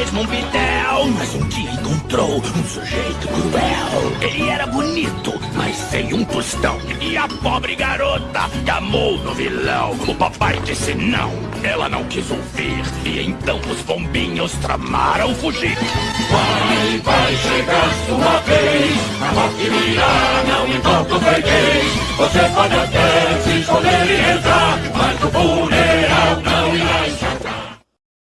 mesmo um pitel. Mas um dia encontrou um sujeito cruel. Ele era bonito, mas sem um tostão. E a pobre garota chamou no vilão. O papai disse não, ela não quis ouvir. E então os bombinhos tramaram fugir. Vai, vai chegar sua vez. A morte virá, não importa o freguês. Você pode até